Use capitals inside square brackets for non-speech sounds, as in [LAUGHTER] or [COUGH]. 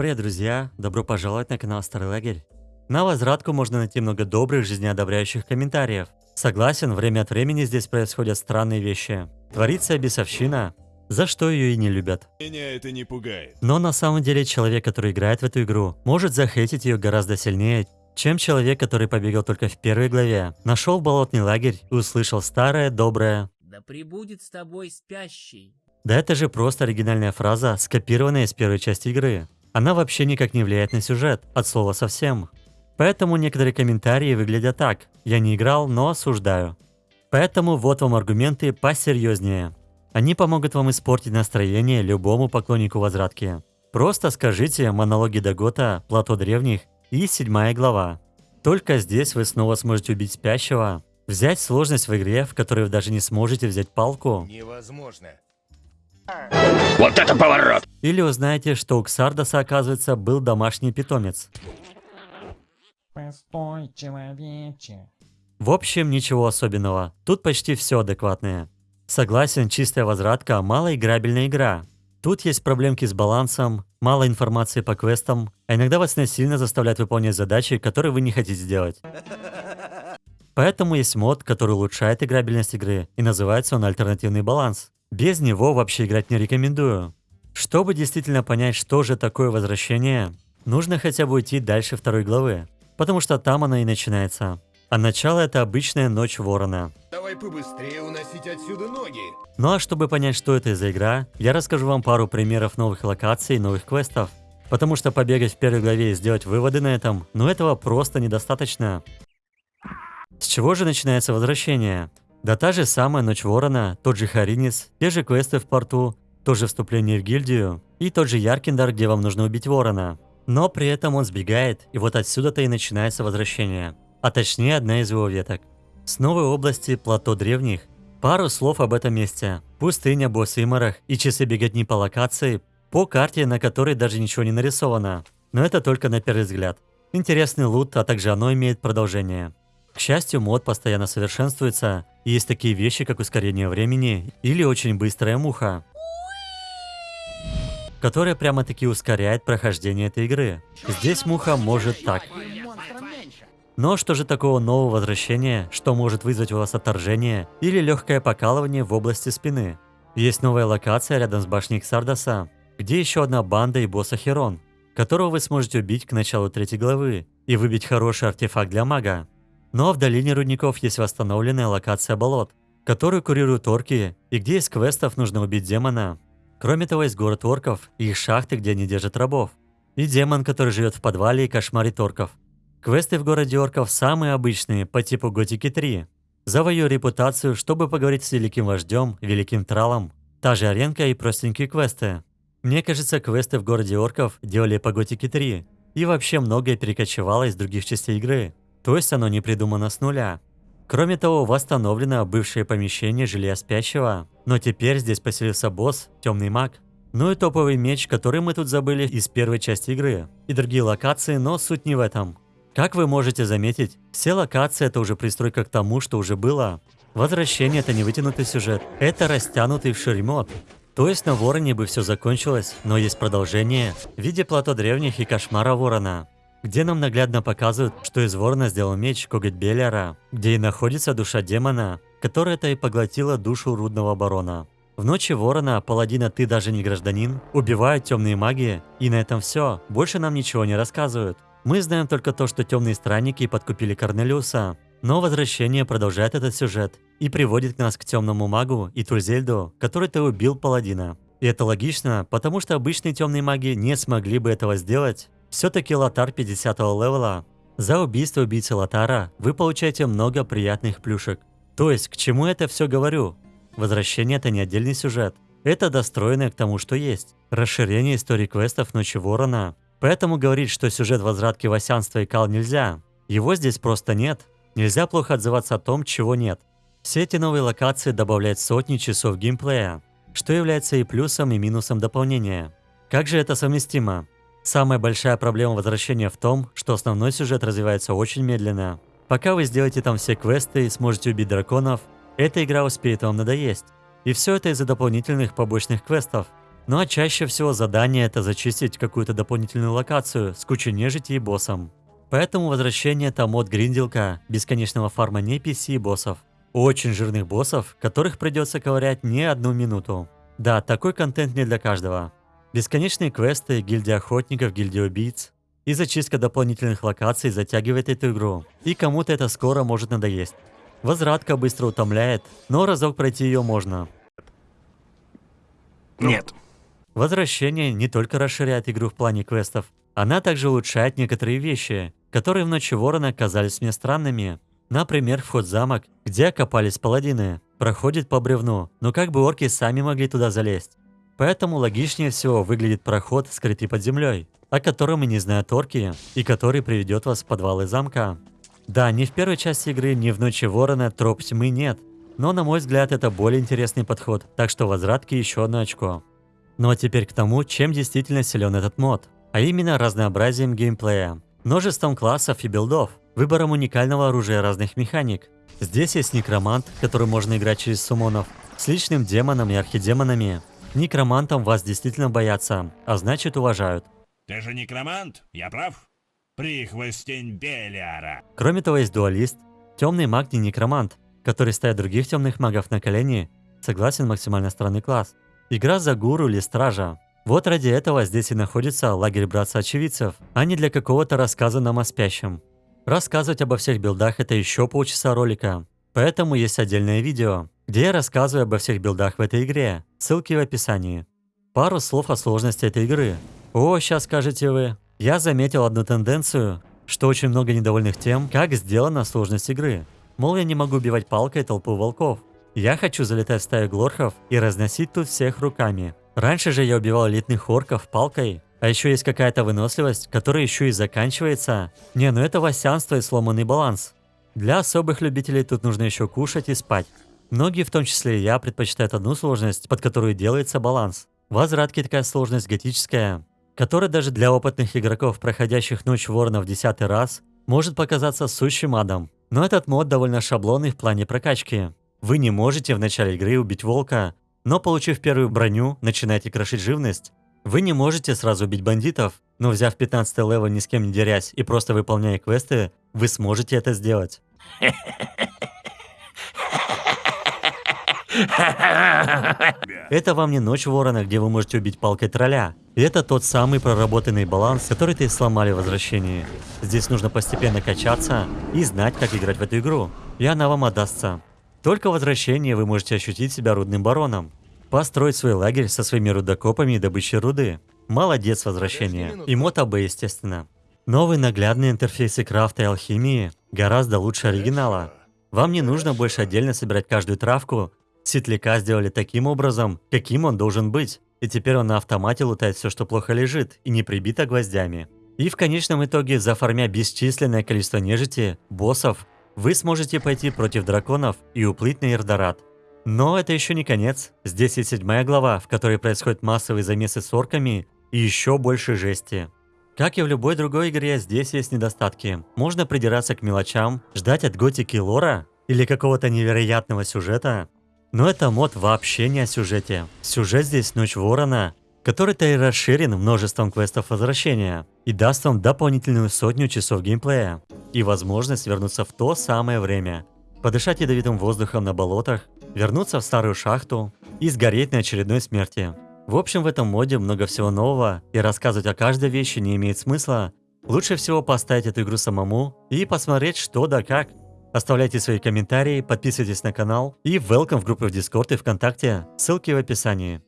Привет, друзья! Добро пожаловать на канал Старый Лагерь. На возвратку можно найти много добрых, жизнеодобряющих комментариев. Согласен, время от времени здесь происходят странные вещи. Творится бесовщина, за что ее и не любят. Меня это не пугает. Но на самом деле человек, который играет в эту игру, может захейтить ее гораздо сильнее, чем человек, который побегал только в первой главе, нашел болотный лагерь и услышал старое, доброе Да пребудет с тобой спящий. Да это же просто оригинальная фраза, скопированная из первой части игры. Она вообще никак не влияет на сюжет, от слова совсем. Поэтому некоторые комментарии выглядят так. Я не играл, но осуждаю. Поэтому вот вам аргументы посерьезнее. Они помогут вам испортить настроение любому поклоннику возвратки. Просто скажите монологи Дагота, Плато Древних и седьмая глава. Только здесь вы снова сможете убить спящего, взять сложность в игре, в которой вы даже не сможете взять палку, Невозможно. Вот это поворот! или узнаете, что у Ксардоса, оказывается, был домашний питомец. Постой, человече. В общем, ничего особенного. Тут почти все адекватное. Согласен, чистая возвратка – малоиграбельная игра. Тут есть проблемки с балансом, мало информации по квестам, а иногда вас насильно заставляют выполнять задачи, которые вы не хотите сделать. [LAUGHS] Поэтому есть мод, который улучшает играбельность игры, и называется он альтернативный баланс. Без него вообще играть не рекомендую. Чтобы действительно понять, что же такое возвращение, нужно хотя бы уйти дальше второй главы, потому что там она и начинается. А начало это обычная ночь ворона. Давай побыстрее уносить отсюда ноги. Ну а чтобы понять, что это за игра, я расскажу вам пару примеров новых локаций и новых квестов. Потому что побегать в первой главе и сделать выводы на этом, ну этого просто недостаточно. С чего же начинается возвращение? Да та же самая Ночь Ворона, тот же Харинис, те же квесты в порту, то же вступление в гильдию и тот же Яркиндар, где вам нужно убить Ворона. Но при этом он сбегает, и вот отсюда-то и начинается возвращение. А точнее одна из его веток. С новой области Плато Древних. Пару слов об этом месте. Пустыня, босс Имарах и часы беготни по локации, по карте, на которой даже ничего не нарисовано. Но это только на первый взгляд. Интересный лут, а также оно имеет продолжение. К счастью, мод постоянно совершенствуется, и есть такие вещи, как ускорение времени или очень быстрая муха, которая прямо-таки ускоряет прохождение этой игры. Здесь муха может так. Но что же такого нового возвращения, что может вызвать у вас отторжение или легкое покалывание в области спины? Есть новая локация рядом с башней Ксардоса, где еще одна банда и босса Херон, которого вы сможете убить к началу третьей главы и выбить хороший артефакт для мага. Но в долине рудников есть восстановленная локация болот, которую курируют орки, и где из квестов нужно убить демона. Кроме того, есть город орков и их шахты, где они держат рабов. И демон, который живет в подвале и кошмарит орков. Квесты в городе орков самые обычные, по типу Готики 3. Завою репутацию, чтобы поговорить с великим вождем, великим тралом. Та же аренка и простенькие квесты. Мне кажется, квесты в городе орков делали по Готике 3. И вообще многое перекочевало из других частей игры. То есть оно не придумано с нуля. Кроме того, восстановлено бывшее помещение жилья спящего, но теперь здесь поселился босс, темный маг. Ну и топовый меч, который мы тут забыли из первой части игры. И другие локации, но суть не в этом. Как вы можете заметить, все локации это уже пристройка к тому, что уже было. Возвращение это не вытянутый сюжет, это растянутый вширь мод. То есть на Вороне бы все закончилось, но есть продолжение в виде плато древних и кошмара Ворона где нам наглядно показывают, что из ворона сделал меч Коготь Беллера, где и находится душа демона, которая-то и поглотила душу рудного барона. В ночи ворона, паладина ты даже не гражданин, убивают темные маги, и на этом все, больше нам ничего не рассказывают. Мы знаем только то, что темные странники подкупили Корнелиуса, но возвращение продолжает этот сюжет и приводит нас к темному магу и Тульзельду, который-то убил паладина. И это логично, потому что обычные темные маги не смогли бы этого сделать, все-таки Лотар 50 левела. За убийство убийцы Лотара вы получаете много приятных плюшек. То есть, к чему это все говорю? Возвращение это не отдельный сюжет. Это достроенное к тому, что есть. Расширение истории квестов Ночи Ворона. Поэтому говорить, что сюжет возвратки Васянства и Кал нельзя. Его здесь просто нет. Нельзя плохо отзываться о том, чего нет. Все эти новые локации добавляют сотни часов геймплея, что является и плюсом, и минусом дополнения. Как же это совместимо? Самая большая проблема возвращения в том, что основной сюжет развивается очень медленно. Пока вы сделаете там все квесты и сможете убить драконов, эта игра успеет вам надоесть. И все это из-за дополнительных побочных квестов. Ну а чаще всего задание это зачистить какую-то дополнительную локацию с кучей нежити и боссом. Поэтому возвращение это мод гринделка, бесконечного фарма не PC и боссов. Очень жирных боссов, которых придется ковырять не одну минуту. Да, такой контент не для каждого. Бесконечные квесты, гильдия охотников, гильдия убийц и зачистка дополнительных локаций затягивает эту игру. И кому-то это скоро может надоесть. Возвратка быстро утомляет, но разок пройти ее можно. Нет. Возвращение не только расширяет игру в плане квестов, она также улучшает некоторые вещи, которые в Ночи Ворона казались мне странными. Например, вход в замок, где окопались паладины, проходит по бревну, но как бы орки сами могли туда залезть. Поэтому логичнее всего выглядит проход, скрытый под землей, о котором и не знают орки, и который приведет вас в подвалы замка. Да, ни в первой части игры, ни в Ночи Ворона троп тьмы нет, но на мой взгляд это более интересный подход, так что возвратки еще одно очко. Ну а теперь к тому, чем действительно силен этот мод, а именно разнообразием геймплея, множеством классов и билдов, выбором уникального оружия разных механик. Здесь есть некромант, который можно играть через сумонов, с личным демоном и архидемонами. Некромантам вас действительно боятся, а значит уважают. Ты же некромант, я прав? Прихвостень Белиара. Кроме того, есть дуалист, темный маг не некромант, который ставит других темных магов на колени, согласен максимально странный класс. Игра за гуру или стража. Вот ради этого здесь и находится лагерь братца-очевидцев, а не для какого-то рассказа нам о спящем. Рассказывать обо всех билдах это еще полчаса ролика, поэтому есть отдельное видео, где я рассказываю обо всех билдах в этой игре, ссылки в описании. Пару слов о сложности этой игры. О, сейчас скажете вы. Я заметил одну тенденцию, что очень много недовольных тем, как сделана сложность игры. Мол, я не могу убивать палкой толпу волков. Я хочу залетать в стаю глорхов и разносить тут всех руками. Раньше же я убивал элитных орков палкой, а еще есть какая-то выносливость, которая еще и заканчивается. Не, ну это васянство и сломанный баланс. Для особых любителей тут нужно еще кушать и спать. Многие, в том числе и я, предпочитают одну сложность, под которую делается баланс. В возвратке такая сложность готическая, которая даже для опытных игроков, проходящих Ночь Ворона в десятый раз, может показаться сущим адом. Но этот мод довольно шаблонный в плане прокачки. Вы не можете в начале игры убить волка, но получив первую броню, начинаете крошить живность. Вы не можете сразу убить бандитов, но взяв 15 level ни с кем не дерясь и просто выполняя квесты, вы сможете это сделать. [LAUGHS] [LAUGHS] Это вам не ночь ворона, где вы можете убить палкой тролля. Это тот самый проработанный баланс, который ты сломали в возвращении. Здесь нужно постепенно качаться и знать, как играть в эту игру. И она вам отдастся. Только в возвращении вы можете ощутить себя рудным бароном. Построить свой лагерь со своими рудокопами и добычей руды. Молодец возвращение. И мотаб, естественно. Новые наглядные интерфейсы крафта и алхимии гораздо лучше оригинала. Вам не нужно больше отдельно собирать каждую травку. Светляка сделали таким образом, каким он должен быть. И теперь он на автомате лутает все, что плохо лежит, и не прибито гвоздями. И в конечном итоге, заформя бесчисленное количество нежити, боссов, вы сможете пойти против драконов и уплыть на Ирдорат. Но это еще не конец. Здесь есть седьмая глава, в которой происходят массовые замесы с орками и еще больше жести. Как и в любой другой игре, здесь есть недостатки. Можно придираться к мелочам, ждать от готики лора или какого-то невероятного сюжета. Но это мод вообще не о сюжете. Сюжет здесь Ночь Ворона, который-то и расширен множеством квестов возвращения и даст вам дополнительную сотню часов геймплея и возможность вернуться в то самое время, подышать ядовитым воздухом на болотах, вернуться в старую шахту и сгореть на очередной смерти. В общем, в этом моде много всего нового, и рассказывать о каждой вещи не имеет смысла. Лучше всего поставить эту игру самому и посмотреть что да как. Оставляйте свои комментарии, подписывайтесь на канал и welcome в группы в Discord и ВКонтакте, ссылки в описании.